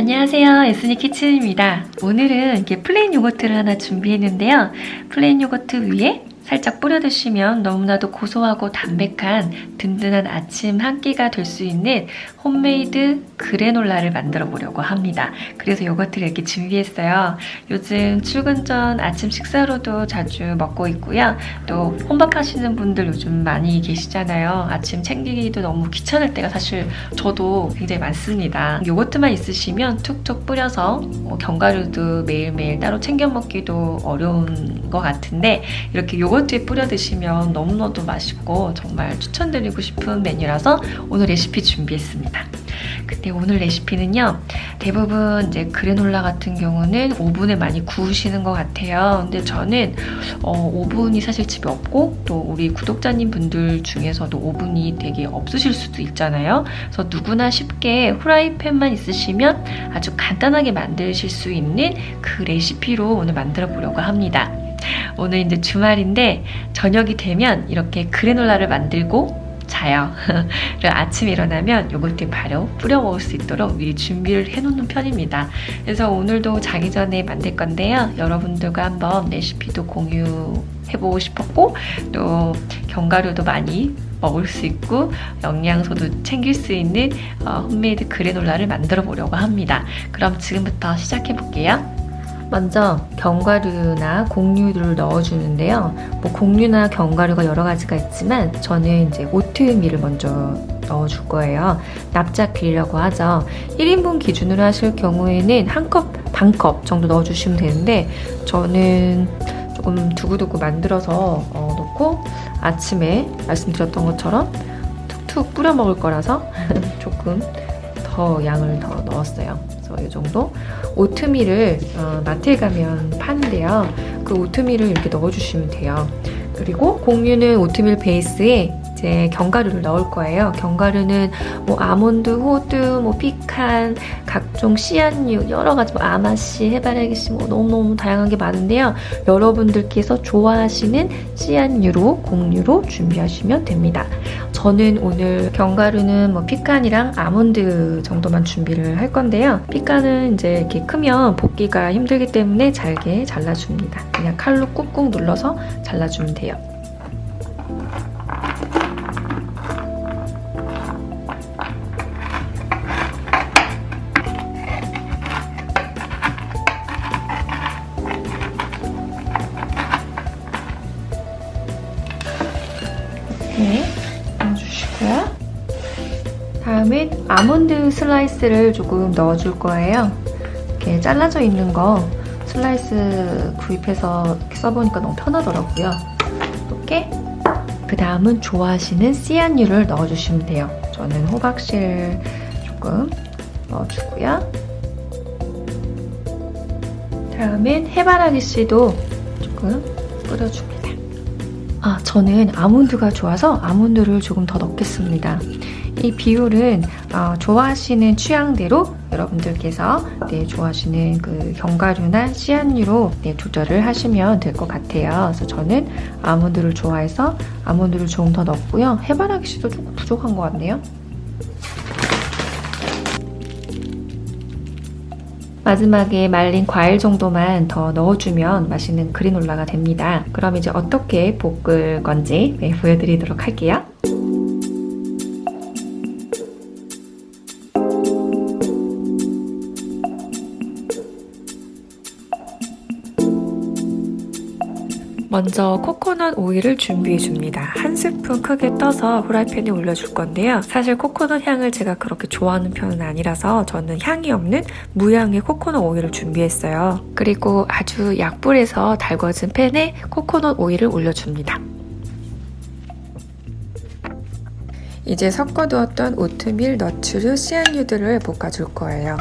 안녕하세요. 에스니 키친입니다. 오늘은 이렇게 플레인 요거트를 하나 준비했는데요. 플레인 요거트 위에 살짝 뿌려 드시면 너무나도 고소하고 담백한 든든한 아침 한 끼가 될 수 있는 홈메이드 그래놀라를 만들어 보려고 합니다. 그래서 요거트를 이렇게 준비했어요. 요즘 출근 전 아침 식사로도 자주 먹고 있고요. 또 혼밥 하시는 분들 요즘 많이 계시잖아요. 아침 챙기기도 너무 귀찮을 때가 사실 저도 굉장히 많습니다. 요거트만 있으시면 툭툭 뿌려서 뭐 견과류도 매일매일 따로 챙겨 먹기도 어려운 것 같은데 이렇게 요거트 요거트에 뿌려 드시면 너무너무 맛있고 정말 추천드리고 싶은 메뉴라서 오늘 레시피 준비했습니다. 근데 오늘 레시피는요 대부분 이제 그래놀라 같은 경우는 오븐에 많이 구우시는 것 같아요. 근데 저는 어, 오븐이 사실 집에 없고 또 우리 구독자님 분들 중에서도 오븐이 되게 없으실 수도 있잖아요. 그래서 누구나 쉽게 후라이팬만 있으시면 아주 간단하게 만드실 수 있는 그 레시피로 오늘 만들어 보려고 합니다. 오늘 이제 주말인데 저녁이 되면 이렇게 그래놀라를 만들고 자요. 그리고 아침에 일어나면 요거트 바로 뿌려 먹을 수 있도록 미리 준비를 해놓는 편입니다. 그래서 오늘도 자기 전에 만들 건데요. 여러분들과 한번 레시피도 공유해보고 싶었고 또 견과류도 많이 먹을 수 있고 영양소도 챙길 수 있는 어, 홈메이드 그래놀라를 만들어 보려고 합니다. 그럼 지금부터 시작해 볼게요. 먼저 견과류나 곡류를 넣어주는데요. 뭐 곡류나 견과류가 여러 가지가 있지만 저는 이제 오트밀을 먼저 넣어줄 거예요. 납작밀이라고 하죠. 1인분 기준으로 하실 경우에는 한 컵, 반 컵 정도 넣어주시면 되는데 저는 조금 두고두고 만들어서 어, 넣고 아침에 말씀드렸던 것처럼 툭툭 뿌려 먹을 거라서 조금 더 양을 더 넣었어요. 그래서 이 정도 오트밀을 어, 마트에 가면 파는데요. 그 오트밀을 이렇게 넣어주시면 돼요. 그리고 곡류는 오트밀 베이스에 이제 견과류를 넣을 거예요. 견과류는 뭐 아몬드, 호두, 뭐 피칸, 각종 씨앗류 여러 가지 뭐 아마씨, 해바라기씨 뭐 너무너무 다양한 게 많은데요. 여러분들께서 좋아하시는 씨앗류로 곡류로 준비하시면 됩니다. 저는 오늘 견과류는 뭐 피칸이랑 아몬드 정도만 준비를 할 건데요. 피칸은 이제 이렇게 크면 볶기가 힘들기 때문에 잘게 잘라줍니다. 그냥 칼로 꾹꾹 눌러서 잘라주면 돼요. 이렇게 넣어주시고요. 다음에 아몬드 슬라이스를 조금 넣어줄 거예요. 이렇게 잘라져 있는 거 슬라이스 구입해서 써보니까 너무 편하더라고요. 이렇게 그 다음은 좋아하시는 씨앗류를 넣어주시면 돼요. 저는 호박실 조금 넣어주고요. 다음엔 해바라기 씨도 조금 뿌려줍니다. 아, 저는 아몬드가 좋아서 아몬드를 조금 더 넣겠습니다. 이 비율은 어, 좋아하시는 취향대로 여러분들께서 네, 좋아하시는 그 견과류나 씨앗류로 네, 조절을 하시면 될 것 같아요. 그래서 저는 아몬드를 좋아해서 아몬드를 조금 더 넣고요. 해바라기 씨도 조금 부족한 것 같네요. 마지막에 말린 과일 정도만 더 넣어주면 맛있는 그리놀라가 됩니다. 그럼 이제 어떻게 볶을 건지 네, 보여드리도록 할게요. 먼저 코코넛 오일을 준비해 줍니다. 한 스푼 크게 떠서 후라이팬에 올려줄 건데요. 사실 코코넛 향을 제가 그렇게 좋아하는 편은 아니라서 저는 향이 없는 무향의 코코넛 오일을 준비했어요. 그리고 아주 약불에서 달궈진 팬에 코코넛 오일을 올려줍니다. 이제 섞어두었던 오트밀, 너츠류, 씨앗류들을 볶아줄 거예요.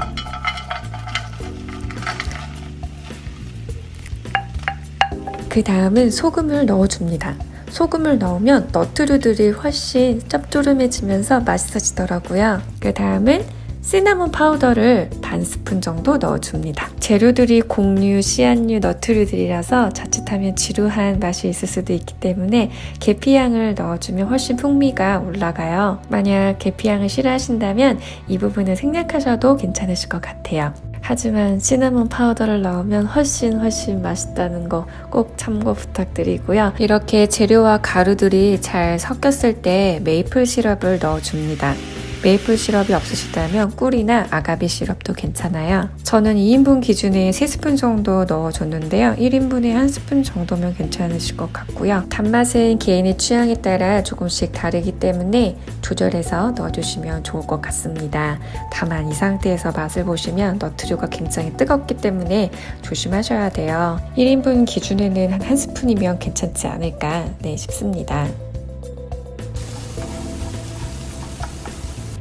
그 다음은 소금을 넣어줍니다. 소금을 넣으면 너트류들이 훨씬 짭조름해지면서 맛있어지더라고요. 그 다음은 시나몬 파우더를 반 스푼 정도 넣어줍니다. 재료들이 곡류, 씨앗류, 너트류들이라서 자칫하면 지루한 맛이 있을 수도 있기 때문에 계피향을 넣어주면 훨씬 풍미가 올라가요. 만약 계피향을 싫어하신다면 이 부분은 생략하셔도 괜찮으실 것 같아요. 하지만 시나몬 파우더를 넣으면 훨씬 훨씬 맛있다는 거 꼭 참고 부탁드리고요. 이렇게 재료와 가루들이 잘 섞였을 때 메이플 시럽을 넣어줍니다. 메이플 시럽이 없으시다면 꿀이나 아가비 시럽도 괜찮아요. 저는 2인분 기준에 3스푼 정도 넣어줬는데요. 1인분에 1스푼 정도면 괜찮으실 것 같고요. 단맛은 개인의 취향에 따라 조금씩 다르기 때문에 조절해서 넣어주시면 좋을 것 같습니다. 다만 이 상태에서 맛을 보시면 너트류가 굉장히 뜨겁기 때문에 조심하셔야 돼요. 1인분 기준에는 한 1스푼이면 괜찮지 않을까 네, 싶습니다.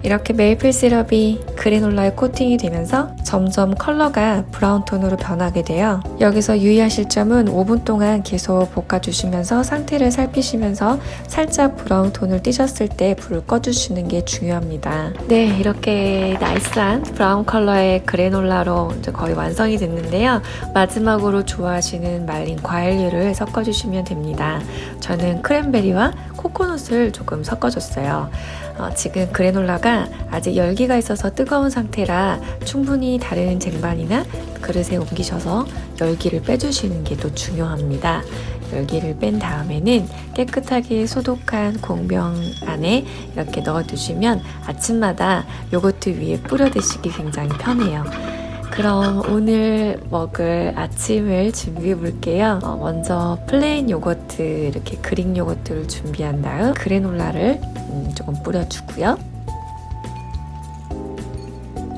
이렇게 메이플 시럽이 그래놀라에 코팅이 되면서 점점 컬러가 브라운 톤으로 변하게 돼요. 여기서 유의하실 점은 5분 동안 계속 볶아주시면서 상태를 살피시면서 살짝 브라운 톤을 띄셨을 때 불을 꺼주시는 게 중요합니다. 네, 이렇게 nice한 브라운 컬러의 그래놀라로 거의 완성이 됐는데요. 마지막으로 좋아하시는 말린 과일류를 섞어주시면 됩니다. 저는 크랜베리와 코코넛을 조금 섞어줬어요. 어, 지금 그래놀라가 아직 열기가 있어서 뜨거운 상태라 충분히 다른 쟁반이나 그릇에 옮기셔서 열기를 빼주시는 게 또 중요합니다. 열기를 뺀 다음에는 깨끗하게 소독한 공병 안에 이렇게 넣어두시면 아침마다 요거트 위에 뿌려 드시기 굉장히 편해요. 그럼 오늘 먹을 아침을 준비해 볼게요. 어, 먼저 플레인 요거트 이렇게 그릭 요거트를 준비한 다음 그래놀라를 음, 조금 뿌려주고요.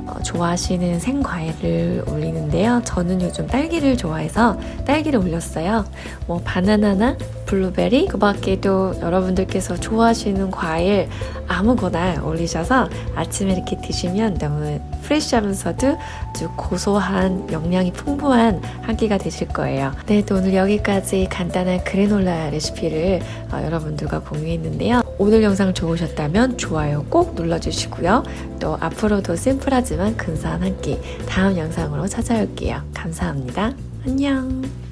어, 좋아하시는 생과일을 올리는데요. 저는 요즘 딸기를 좋아해서 딸기를 올렸어요. 뭐 바나나나 블루베리 그 밖에도 여러분들께서 좋아하시는 과일 아무거나 올리셔서 아침에 이렇게 드시면 너무 프레쉬하면서도 아주 고소한 영양이 풍부한 한 끼가 되실 거예요. 네, 또 오늘 여기까지 간단한 그래놀라 레시피를 어, 여러분들과 공유했는데요. 오늘 영상 좋으셨다면 좋아요 꼭 눌러주시고요. 또 앞으로도 심플하지만 근사한 한 끼 다음 영상으로 찾아올게요. 감사합니다. 안녕.